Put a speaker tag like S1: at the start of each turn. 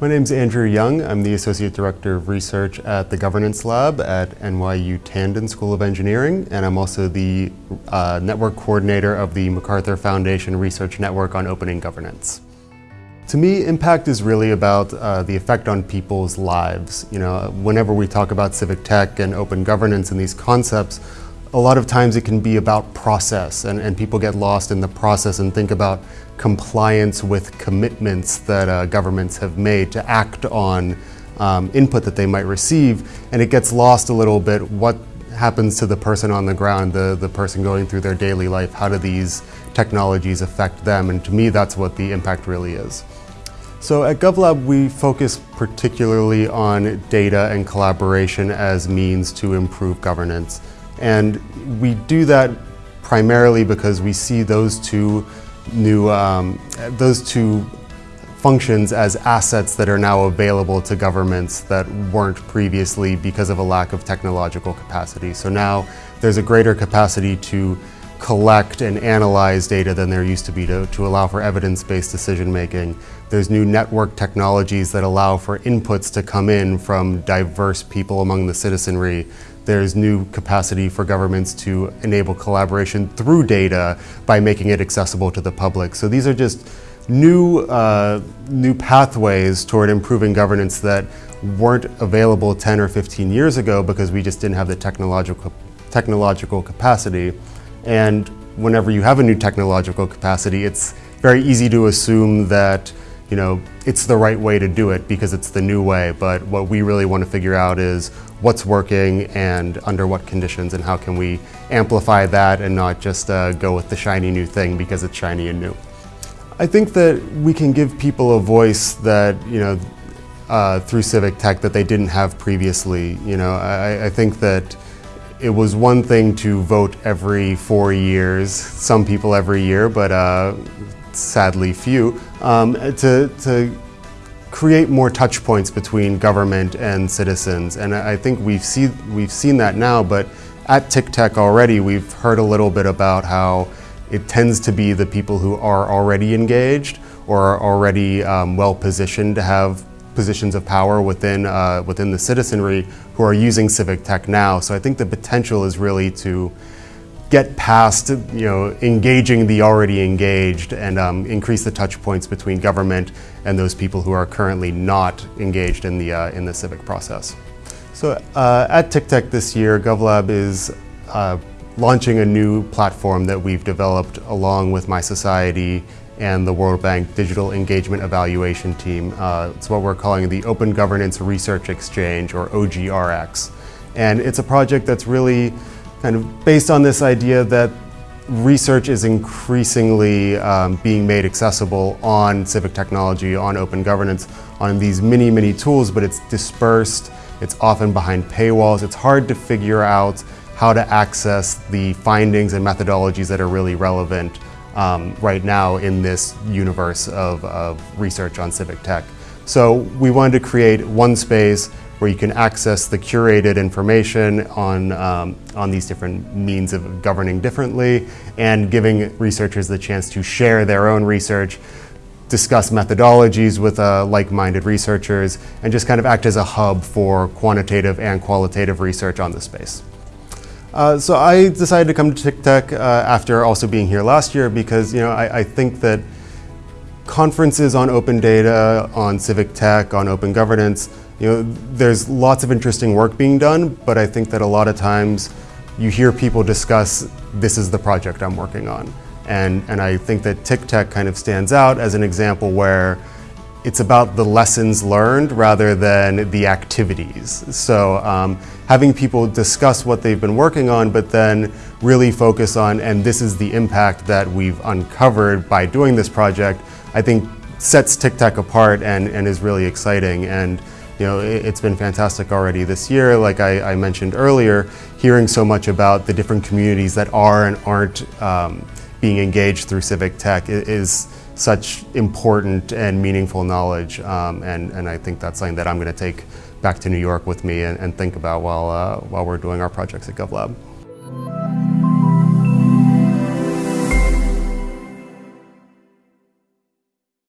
S1: My name is Andrew Young. I'm the Associate Director of Research at the Governance Lab at NYU Tandon School of Engineering, and I'm also the uh, Network Coordinator of the MacArthur Foundation Research Network on Opening Governance. To me, impact is really about uh, the effect on people's lives. You know, whenever we talk about civic tech and open governance and these concepts, a lot of times it can be about process and, and people get lost in the process and think about compliance with commitments that uh, governments have made to act on um, input that they might receive and it gets lost a little bit what happens to the person on the ground, the, the person going through their daily life, how do these technologies affect them and to me that's what the impact really is. So at GovLab we focus particularly on data and collaboration as means to improve governance. And we do that primarily because we see those two new, um, those two functions as assets that are now available to governments that weren't previously because of a lack of technological capacity. So now there's a greater capacity to collect and analyze data than there used to be to, to allow for evidence-based decision making. There's new network technologies that allow for inputs to come in from diverse people among the citizenry there's new capacity for governments to enable collaboration through data by making it accessible to the public. So these are just new, uh, new pathways toward improving governance that weren't available 10 or 15 years ago because we just didn't have the technological, technological capacity. And whenever you have a new technological capacity, it's very easy to assume that you know, it's the right way to do it because it's the new way. But what we really want to figure out is what's working and under what conditions and how can we amplify that and not just uh, go with the shiny new thing because it's shiny and new. I think that we can give people a voice that, you know, uh, through civic tech that they didn't have previously. You know, I, I think that it was one thing to vote every four years, some people every year, but uh, sadly few, um, to, to create more touch points between government and citizens. And I think we've, see, we've seen that now, but at TICTeC already we've heard a little bit about how it tends to be the people who are already engaged or are already um, well positioned to have positions of power within, uh, within the citizenry who are using civic tech now. So I think the potential is really to get past, you know, engaging the already engaged and um, increase the touch points between government and those people who are currently not engaged in the, uh, in the civic process. So uh, at TICTeC this year, GovLab is uh, launching a new platform that we've developed along with mySociety and the World Bank Digital Engagement Evaluation Team. Uh, it's what we're calling the Open Governance Research Exchange, or OGRX. And it's a project that's really kind of based on this idea that research is increasingly um, being made accessible on civic technology, on open governance, on these many, many tools, but it's dispersed, it's often behind paywalls, it's hard to figure out how to access the findings and methodologies that are really relevant um, right now in this universe of, of research on civic tech. So we wanted to create one space where you can access the curated information on, um, on these different means of governing differently and giving researchers the chance to share their own research, discuss methodologies with uh, like-minded researchers, and just kind of act as a hub for quantitative and qualitative research on the space. Uh, so I decided to come to TICTeC uh, after also being here last year because you know I, I think that conferences on open data, on civic tech, on open governance you know, there's lots of interesting work being done, but I think that a lot of times you hear people discuss, this is the project I'm working on. And, and I think that TICTeC kind of stands out as an example where it's about the lessons learned rather than the activities. So um, having people discuss what they've been working on, but then really focus on, and this is the impact that we've uncovered by doing this project, I think sets TICTeC apart and, and is really exciting. And you know, it's been fantastic already this year. Like I, I, mentioned earlier, hearing so much about the different communities that are and aren't um, being engaged through civic tech is such important and meaningful knowledge. Um, and, and I think that's something that I'm going to take back to New York with me and, and think about while, uh, while we're doing our projects at GovLab.